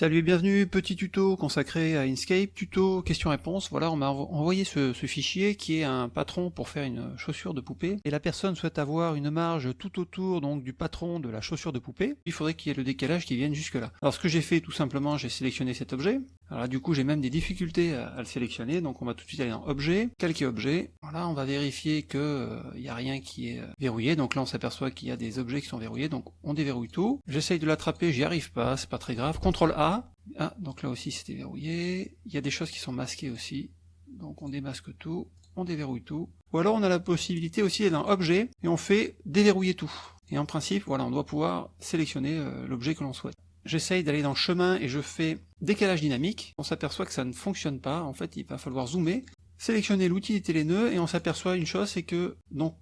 Salut et bienvenue, petit tuto consacré à Inkscape, tuto question-réponse. Voilà, on m'a envoyé ce, fichier qui est un patron pour faire une chaussure de poupée, et la personne souhaite avoir une marge tout autour donc du patron de la chaussure de poupée. Il faudrait qu'il y ait le décalage qui vienne jusque là. Alors ce que j'ai fait tout simplement, j'ai sélectionné cet objet. Alors là, du coup j'ai même des difficultés à, le sélectionner, donc on va tout de suite aller dans objet, calquer objet? Voilà, on va vérifier que euh, il n'y a rien qui est euh, verrouillé, donc là on s'aperçoit qu'il y a des objets qui sont verrouillés, donc on déverrouille tout. J'essaye de l'attraper, j'y arrive pas, c'est pas très grave. CTRL A, ah, donc là aussi c'était verrouillé. Il y a des choses qui sont masquées aussi. Donc on démasque tout, on déverrouille tout. Ou alors on a la possibilité aussi d'aller dans Objet, et on fait déverrouiller tout. Et en principe, voilà, on doit pouvoir sélectionner euh, l'objet que l'on souhaite. J'essaye d'aller dans chemin et je fais décalage dynamique. On s'aperçoit que ça ne fonctionne pas. En fait, il va falloir zoomer, sélectionner l'utilité les nœuds, et on s'aperçoit une chose, c'est que donc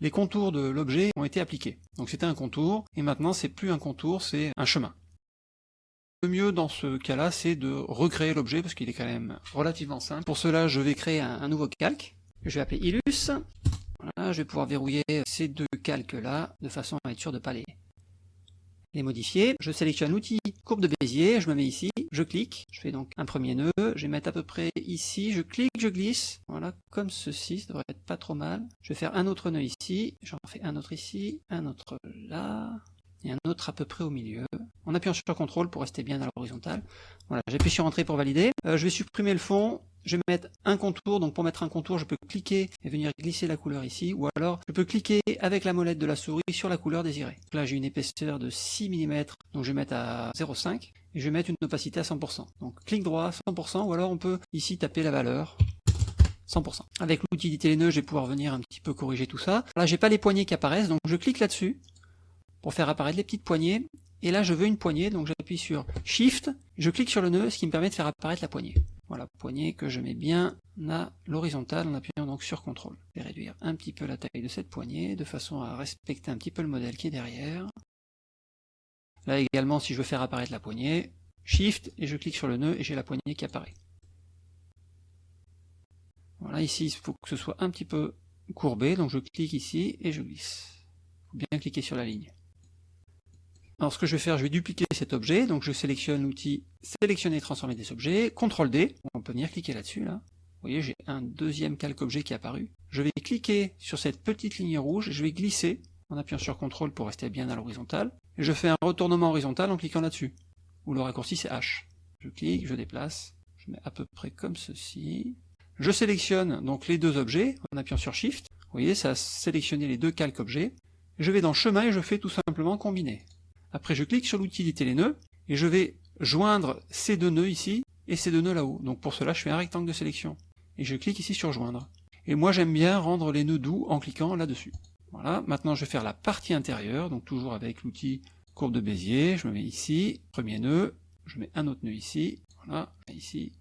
les contours de l'objet ont été appliqués. Donc c'était un contour, et maintenant c'est plus un contour, c'est un chemin. Le mieux dans ce cas-là, c'est de recréer l'objet, parce qu'il est quand même relativement simple. Pour cela, je vais créer un, nouveau calque, que je vais appeler Illus. Voilà, je vais pouvoir verrouiller ces deux calques-là, de façon à être sûr de ne pas les, les modifier. Je sélectionne l'outil courbe de Bézier, je me mets ici, je clique, je fais donc un premier nœud, je vais mettre à peu près ici, je clique, je glisse, voilà, comme ceci, ça devrait être pas trop mal. Je vais faire un autre nœud ici, j'en fais un autre ici, un autre là, et un autre à peu près au milieu en appuyant sur CTRL pour rester bien à l'horizontale. Voilà, j'appuie sur Entrée pour valider. Euh, je vais supprimer le fond, je vais mettre un contour, donc pour mettre un contour, je peux cliquer et venir glisser la couleur ici, ou alors je peux cliquer avec la molette de la souris sur la couleur désirée. Là j'ai une épaisseur de 6 mm, donc je vais mettre à 0,5, et je vais mettre une opacité à 100%. Donc clic droit, 100%, ou alors on peut ici taper la valeur, 100%. Avec l'outil nœuds, je vais pouvoir venir un petit peu corriger tout ça. Là, j'ai pas les poignées qui apparaissent, donc je clique là-dessus pour faire apparaître les petites poignées et là je veux une poignée, donc j'appuie sur Shift, je clique sur le nœud, ce qui me permet de faire apparaître la poignée. Voilà, poignée que je mets bien à l'horizontale en appuyant donc sur CTRL. Je vais réduire un petit peu la taille de cette poignée, de façon à respecter un petit peu le modèle qui est derrière. Là également, si je veux faire apparaître la poignée, Shift, et je clique sur le nœud, et j'ai la poignée qui apparaît. Voilà, ici, il faut que ce soit un petit peu courbé, donc je clique ici, et je glisse. Il faut bien cliquer sur la ligne. Alors ce que je vais faire, je vais dupliquer cet objet, donc je sélectionne l'outil sélectionner et transformer des objets, CTRL D, on peut venir cliquer là-dessus là. Vous voyez, j'ai un deuxième calque objet qui est apparu. Je vais cliquer sur cette petite ligne rouge, je vais glisser en appuyant sur CTRL pour rester bien à l'horizontale, je fais un retournement horizontal en cliquant là-dessus, où le raccourci c'est H. Je clique, je déplace, je mets à peu près comme ceci. Je sélectionne donc les deux objets en appuyant sur Shift. Vous voyez, ça a sélectionné les deux calques objets. Je vais dans chemin et je fais tout simplement combiner. Après, je clique sur l'utilité les nœuds, et je vais joindre ces deux nœuds ici, et ces deux nœuds là-haut. Donc pour cela, je fais un rectangle de sélection. Et je clique ici sur joindre. Et moi, j'aime bien rendre les nœuds doux en cliquant là-dessus. Voilà, maintenant je vais faire la partie intérieure, donc toujours avec l'outil courbe de Bézier, je me mets ici, premier nœud, je mets un autre nœud ici, voilà, ici,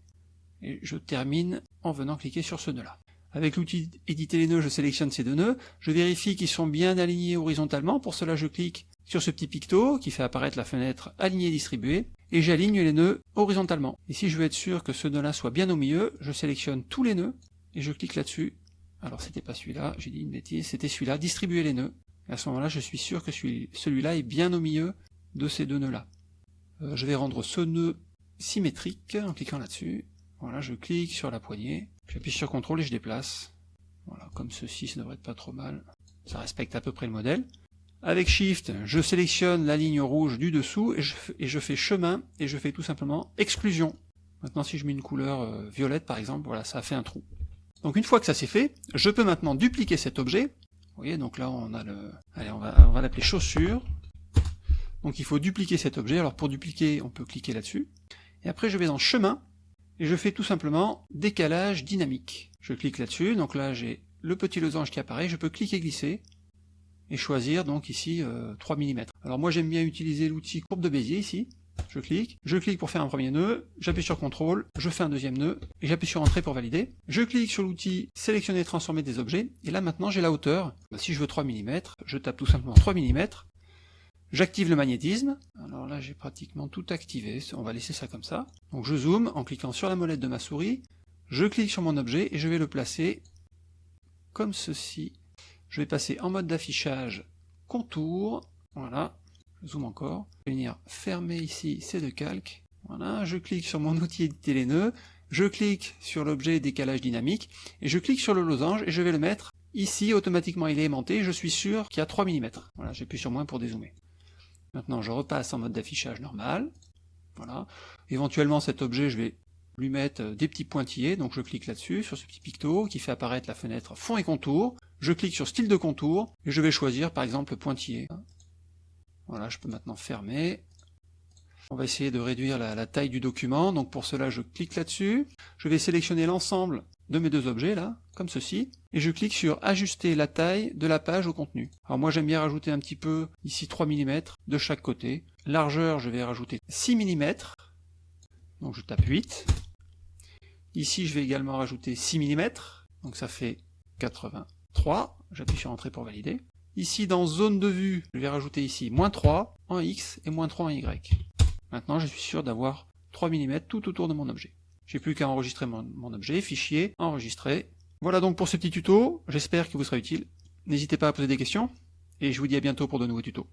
et je termine en venant cliquer sur ce nœud-là. Avec l'outil éditer les nœuds, je sélectionne ces deux nœuds, je vérifie qu'ils sont bien alignés horizontalement, pour cela je clique sur ce petit picto qui fait apparaître la fenêtre alignée distribuée, et j'aligne les nœuds horizontalement. Et si je veux être sûr que ce nœud-là soit bien au milieu, je sélectionne tous les nœuds, et je clique là-dessus. Alors c'était pas celui-là, j'ai dit une bêtise, c'était celui-là, distribuer les nœuds. Et à ce moment-là, je suis sûr que celui-là est bien au milieu de ces deux nœuds-là. Euh, je vais rendre ce nœud symétrique en cliquant là-dessus. Voilà, je clique sur la poignée, j'appuie sur CTRL et je déplace. Voilà, comme ceci, ça devrait être pas trop mal. Ça respecte à peu près le modèle. Avec Shift, je sélectionne la ligne rouge du dessous et je, fais chemin et je fais tout simplement exclusion. Maintenant si je mets une couleur euh, violette par exemple, voilà, ça fait un trou. Donc une fois que ça c'est fait, je peux maintenant dupliquer cet objet. Vous voyez, donc là on a le... Allez, on va, on va l'appeler chaussure. Donc il faut dupliquer cet objet. Alors pour dupliquer, on peut cliquer là-dessus. Et après je vais dans chemin et je fais tout simplement décalage dynamique. Je clique là-dessus, donc là j'ai le petit losange qui apparaît, je peux cliquer glisser, et choisir donc ici 3 euh, mm. Alors moi j'aime bien utiliser l'outil courbe de Bézier ici, je clique, je clique pour faire un premier nœud, j'appuie sur CTRL, je fais un deuxième nœud, et j'appuie sur Entrée pour valider. Je clique sur l'outil sélectionner et transformer des objets, et là maintenant j'ai la hauteur. Bah, si je veux 3 mm, je tape tout simplement 3 mm, j'active le magnétisme, alors là j'ai pratiquement tout activé, on va laisser ça comme ça. Donc je zoome en cliquant sur la molette de ma souris, je clique sur mon objet et je vais le placer comme ceci je vais passer en mode d'affichage contour, voilà, je zoome encore, je vais venir fermer ici ces deux calques, voilà, je clique sur mon outil éditer les nœuds, je clique sur l'objet décalage dynamique, et je clique sur le losange, et je vais le mettre ici, automatiquement. Il est aimanté, je suis sûr qu'il y a 3 mm. Voilà, j'appuie sur moins pour dézoomer. Maintenant je repasse en mode d'affichage normal, voilà. Éventuellement cet objet, je vais lui mettre des petits pointillés, donc je clique là-dessus, sur ce petit picto, qui fait apparaître la fenêtre fond et contour, je clique sur style de contour, et je vais choisir par exemple le pointillé. Voilà, je peux maintenant fermer, on va essayer de réduire la, taille du document, donc pour cela je clique là-dessus, je vais sélectionner l'ensemble de mes deux objets là, comme ceci, et je clique sur ajuster la taille de la page au contenu. Alors moi j'aime bien rajouter un petit peu, ici 3 mm de chaque côté, largeur je vais rajouter 6 mm, donc je tape 8, ici je vais également rajouter 6 mm, donc ça fait 83, j'appuie sur entrée pour valider, ici dans zone de vue, je vais rajouter ici moins 3 en X et moins 3 en Y. Maintenant, je suis sûr d'avoir 3 mm tout autour de mon objet. J'ai plus qu'à enregistrer mon, mon, objet, fichier, enregistrer. Voilà donc pour ce petit tuto, j'espère qu'il vous sera utile. N'hésitez pas à poser des questions, et je vous dis à bientôt pour de nouveaux tutos.